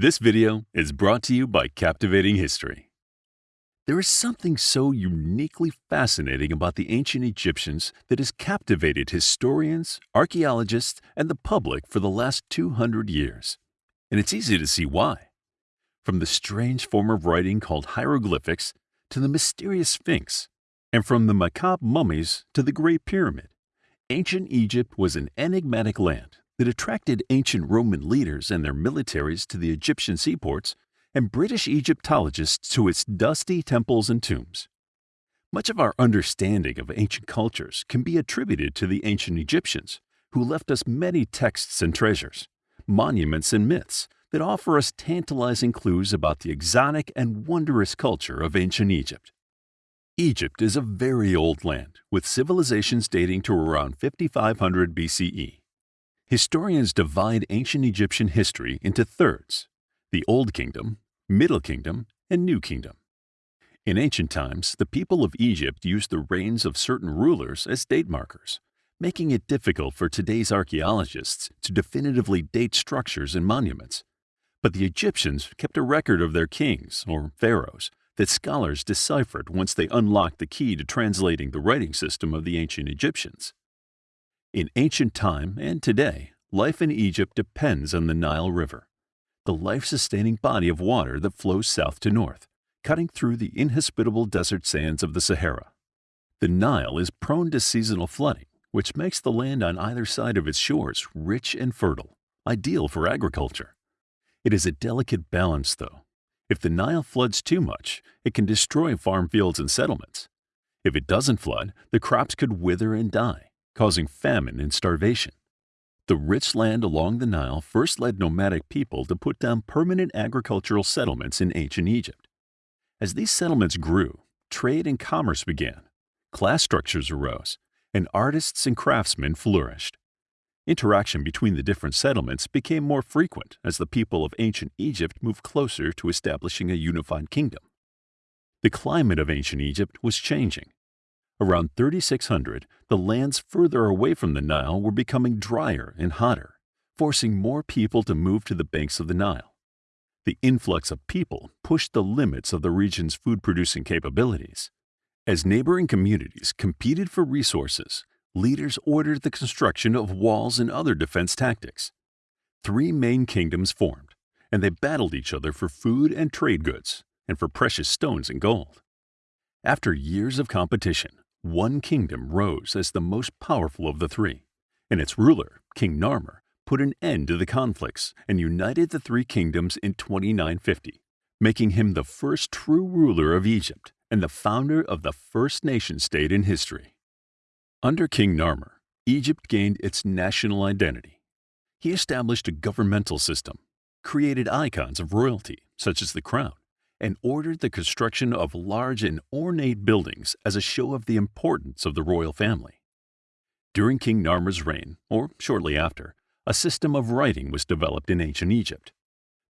This video is brought to you by Captivating History. There is something so uniquely fascinating about the ancient Egyptians that has captivated historians, archaeologists, and the public for the last 200 years. And it's easy to see why. From the strange form of writing called hieroglyphics to the mysterious Sphinx, and from the macabre mummies to the Great Pyramid, ancient Egypt was an enigmatic land that attracted ancient Roman leaders and their militaries to the Egyptian seaports and British Egyptologists to its dusty temples and tombs. Much of our understanding of ancient cultures can be attributed to the ancient Egyptians, who left us many texts and treasures, monuments and myths that offer us tantalizing clues about the exotic and wondrous culture of ancient Egypt. Egypt is a very old land, with civilizations dating to around 5500 BCE. Historians divide ancient Egyptian history into thirds the Old Kingdom, Middle Kingdom, and New Kingdom. In ancient times, the people of Egypt used the reigns of certain rulers as date markers, making it difficult for today's archaeologists to definitively date structures and monuments. But the Egyptians kept a record of their kings, or pharaohs, that scholars deciphered once they unlocked the key to translating the writing system of the ancient Egyptians. In ancient time and today, life in Egypt depends on the Nile River, the life-sustaining body of water that flows south to north, cutting through the inhospitable desert sands of the Sahara. The Nile is prone to seasonal flooding, which makes the land on either side of its shores rich and fertile, ideal for agriculture. It is a delicate balance, though. If the Nile floods too much, it can destroy farm fields and settlements. If it doesn't flood, the crops could wither and die causing famine and starvation. The rich land along the Nile first led nomadic people to put down permanent agricultural settlements in ancient Egypt. As these settlements grew, trade and commerce began, class structures arose, and artists and craftsmen flourished. Interaction between the different settlements became more frequent as the people of ancient Egypt moved closer to establishing a unified kingdom. The climate of ancient Egypt was changing. Around 3600, the lands further away from the Nile were becoming drier and hotter, forcing more people to move to the banks of the Nile. The influx of people pushed the limits of the region's food-producing capabilities. As neighboring communities competed for resources, leaders ordered the construction of walls and other defense tactics. Three main kingdoms formed, and they battled each other for food and trade goods, and for precious stones and gold. After years of competition, one kingdom rose as the most powerful of the three, and its ruler, King Narmer, put an end to the conflicts and united the three kingdoms in 2950, making him the first true ruler of Egypt and the founder of the first nation state in history. Under King Narmer, Egypt gained its national identity. He established a governmental system, created icons of royalty, such as the crown, and ordered the construction of large and ornate buildings as a show of the importance of the royal family. During King Narmer's reign, or shortly after, a system of writing was developed in ancient Egypt.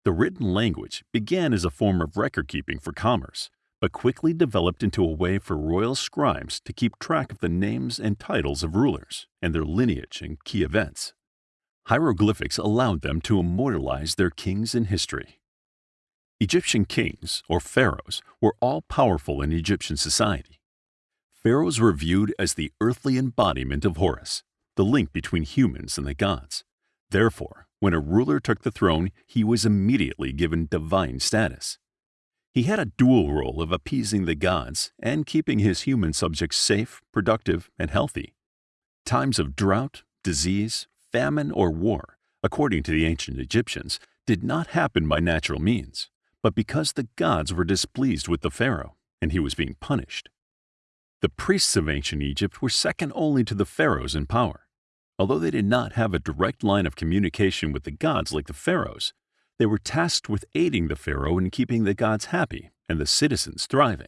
The written language began as a form of record-keeping for commerce, but quickly developed into a way for royal scribes to keep track of the names and titles of rulers and their lineage and key events. Hieroglyphics allowed them to immortalize their kings in history. Egyptian kings, or pharaohs, were all powerful in Egyptian society. Pharaohs were viewed as the earthly embodiment of Horus, the link between humans and the gods. Therefore, when a ruler took the throne, he was immediately given divine status. He had a dual role of appeasing the gods and keeping his human subjects safe, productive, and healthy. Times of drought, disease, famine, or war, according to the ancient Egyptians, did not happen by natural means but because the gods were displeased with the pharaoh and he was being punished. The priests of ancient Egypt were second only to the pharaohs in power. Although they did not have a direct line of communication with the gods like the pharaohs, they were tasked with aiding the pharaoh in keeping the gods happy and the citizens thriving.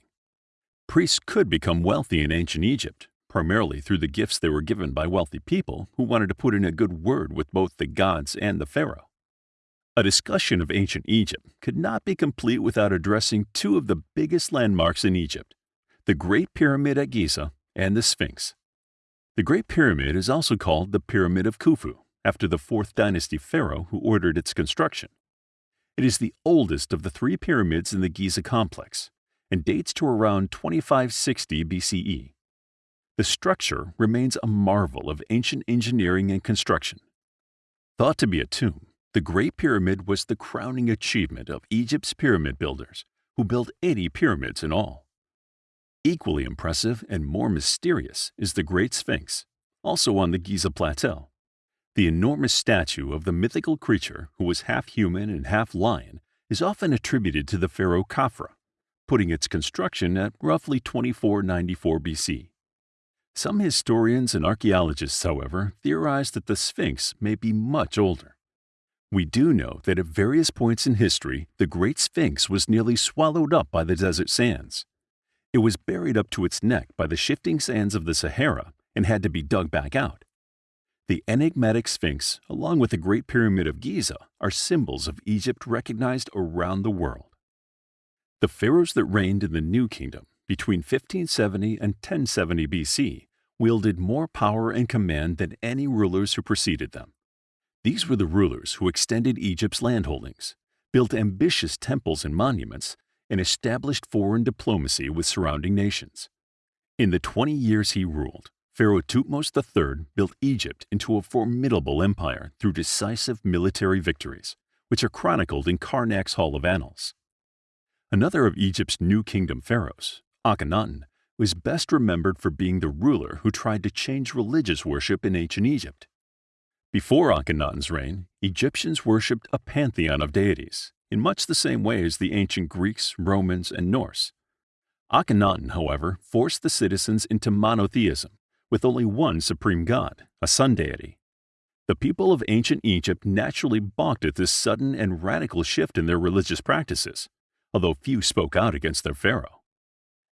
Priests could become wealthy in ancient Egypt, primarily through the gifts they were given by wealthy people who wanted to put in a good word with both the gods and the pharaoh. A discussion of ancient Egypt could not be complete without addressing two of the biggest landmarks in Egypt, the Great Pyramid at Giza and the Sphinx. The Great Pyramid is also called the Pyramid of Khufu, after the 4th dynasty pharaoh who ordered its construction. It is the oldest of the three pyramids in the Giza complex and dates to around 2560 BCE. The structure remains a marvel of ancient engineering and construction. Thought to be a tomb, the Great Pyramid was the crowning achievement of Egypt's pyramid builders, who built 80 pyramids in all. Equally impressive and more mysterious is the Great Sphinx, also on the Giza Plateau. The enormous statue of the mythical creature who was half human and half lion is often attributed to the pharaoh Khafra, putting its construction at roughly 2494 BC. Some historians and archaeologists, however, theorize that the Sphinx may be much older. We do know that at various points in history, the Great Sphinx was nearly swallowed up by the desert sands. It was buried up to its neck by the shifting sands of the Sahara and had to be dug back out. The enigmatic Sphinx, along with the Great Pyramid of Giza, are symbols of Egypt recognized around the world. The pharaohs that reigned in the New Kingdom between 1570 and 1070 BC wielded more power and command than any rulers who preceded them. These were the rulers who extended Egypt's landholdings, built ambitious temples and monuments, and established foreign diplomacy with surrounding nations. In the 20 years he ruled, Pharaoh Thutmose III built Egypt into a formidable empire through decisive military victories, which are chronicled in Karnak's Hall of Annals. Another of Egypt's New Kingdom pharaohs, Akhenaten, was best remembered for being the ruler who tried to change religious worship in ancient Egypt. Before Akhenaten's reign, Egyptians worshipped a pantheon of deities, in much the same way as the ancient Greeks, Romans, and Norse. Akhenaten, however, forced the citizens into monotheism, with only one supreme god, a sun deity. The people of ancient Egypt naturally balked at this sudden and radical shift in their religious practices, although few spoke out against their pharaoh.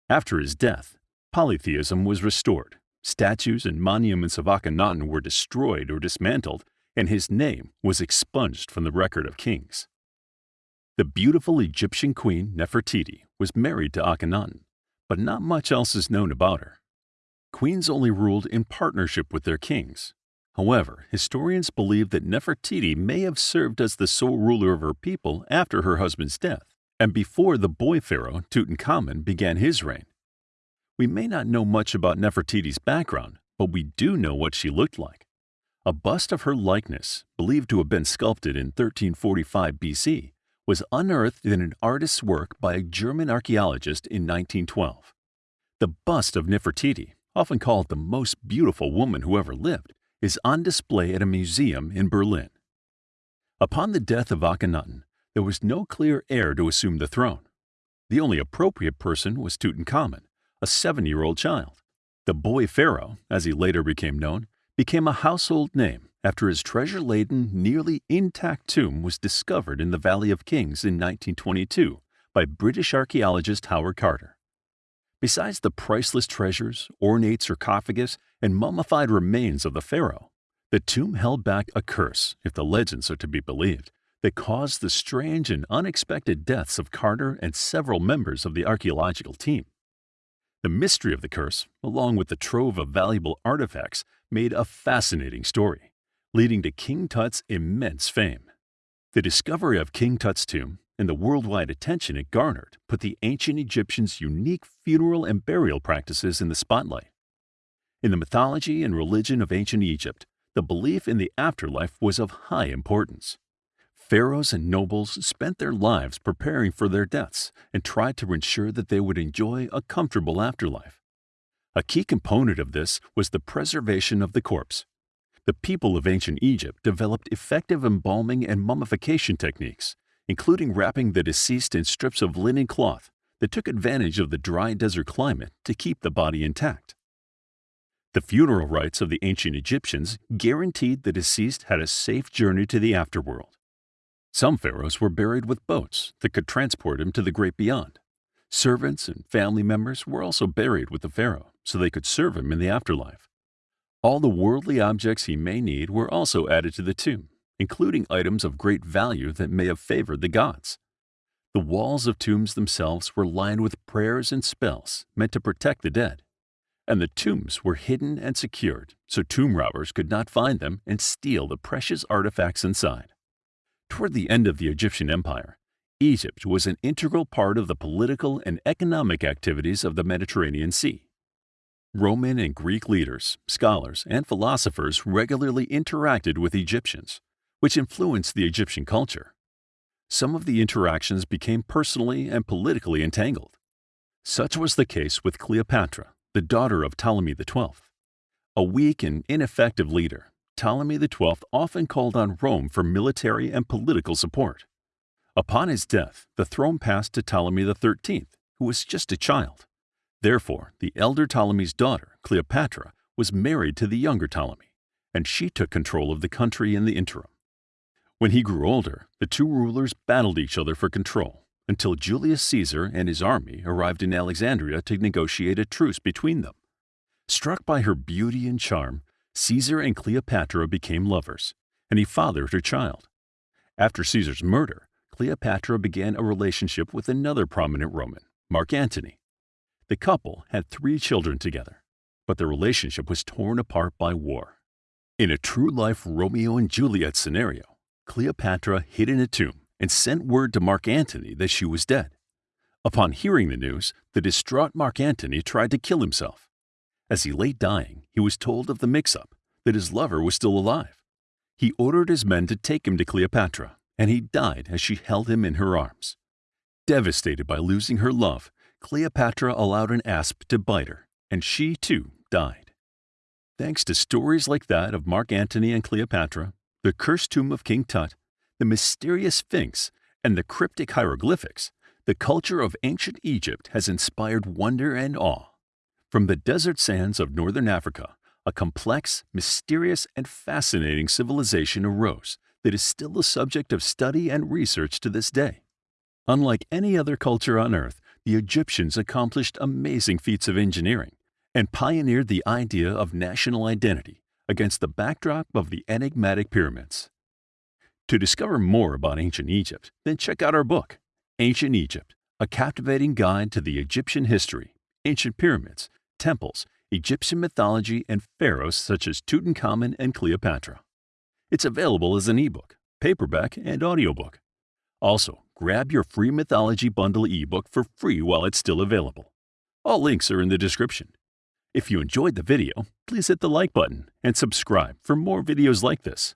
After his death, polytheism was restored, statues and monuments of Akhenaten were destroyed or dismantled, and his name was expunged from the record of kings. The beautiful Egyptian queen Nefertiti was married to Akhenaten, but not much else is known about her. Queens only ruled in partnership with their kings. However, historians believe that Nefertiti may have served as the sole ruler of her people after her husband's death and before the boy pharaoh Tutankhamun began his reign. We may not know much about Nefertiti's background, but we do know what she looked like. A bust of her likeness, believed to have been sculpted in 1345 BC, was unearthed in an artist's work by a German archaeologist in 1912. The bust of Nefertiti, often called the most beautiful woman who ever lived, is on display at a museum in Berlin. Upon the death of Akhenaten, there was no clear heir to assume the throne. The only appropriate person was Tutankhamun, a seven-year-old child. The boy pharaoh, as he later became known, became a household name after his treasure-laden, nearly intact tomb was discovered in the Valley of Kings in 1922 by British archaeologist Howard Carter. Besides the priceless treasures, ornate sarcophagus, and mummified remains of the pharaoh, the tomb held back a curse, if the legends are to be believed, that caused the strange and unexpected deaths of Carter and several members of the archaeological team. The mystery of the curse, along with the trove of valuable artifacts, made a fascinating story leading to King Tut's immense fame. The discovery of King Tut's tomb and the worldwide attention it garnered put the ancient Egyptians' unique funeral and burial practices in the spotlight. In the mythology and religion of ancient Egypt, the belief in the afterlife was of high importance. Pharaohs and nobles spent their lives preparing for their deaths and tried to ensure that they would enjoy a comfortable afterlife. A key component of this was the preservation of the corpse, the people of ancient Egypt developed effective embalming and mummification techniques, including wrapping the deceased in strips of linen cloth that took advantage of the dry desert climate to keep the body intact. The funeral rites of the ancient Egyptians guaranteed the deceased had a safe journey to the afterworld. Some pharaohs were buried with boats that could transport him to the great beyond. Servants and family members were also buried with the pharaoh so they could serve him in the afterlife. All the worldly objects he may need were also added to the tomb, including items of great value that may have favored the gods. The walls of tombs themselves were lined with prayers and spells meant to protect the dead, and the tombs were hidden and secured so tomb robbers could not find them and steal the precious artifacts inside. Toward the end of the Egyptian Empire, Egypt was an integral part of the political and economic activities of the Mediterranean Sea. Roman and Greek leaders, scholars, and philosophers regularly interacted with Egyptians, which influenced the Egyptian culture. Some of the interactions became personally and politically entangled. Such was the case with Cleopatra, the daughter of Ptolemy XII. A weak and ineffective leader, Ptolemy XII often called on Rome for military and political support. Upon his death, the throne passed to Ptolemy XIII, who was just a child. Therefore, the elder Ptolemy's daughter, Cleopatra, was married to the younger Ptolemy, and she took control of the country in the interim. When he grew older, the two rulers battled each other for control until Julius Caesar and his army arrived in Alexandria to negotiate a truce between them. Struck by her beauty and charm, Caesar and Cleopatra became lovers, and he fathered her child. After Caesar's murder, Cleopatra began a relationship with another prominent Roman, Mark Antony. The couple had three children together, but their relationship was torn apart by war. In a true life Romeo and Juliet scenario, Cleopatra hid in a tomb and sent word to Mark Antony that she was dead. Upon hearing the news, the distraught Mark Antony tried to kill himself. As he lay dying, he was told of the mix up that his lover was still alive. He ordered his men to take him to Cleopatra and he died as she held him in her arms. Devastated by losing her love, Cleopatra allowed an asp to bite her, and she too died. Thanks to stories like that of Mark Antony and Cleopatra, the cursed tomb of King Tut, the mysterious Sphinx, and the cryptic hieroglyphics, the culture of ancient Egypt has inspired wonder and awe. From the desert sands of northern Africa, a complex, mysterious, and fascinating civilization arose that is still the subject of study and research to this day. Unlike any other culture on Earth, the Egyptians accomplished amazing feats of engineering and pioneered the idea of national identity against the backdrop of the enigmatic pyramids. To discover more about ancient Egypt, then check out our book, Ancient Egypt, a captivating guide to the Egyptian history, ancient pyramids, temples, Egyptian mythology, and pharaohs such as Tutankhamun and Cleopatra. It's available as an ebook, paperback, and audiobook. Also, grab your free Mythology Bundle ebook for free while it's still available. All links are in the description. If you enjoyed the video, please hit the like button and subscribe for more videos like this.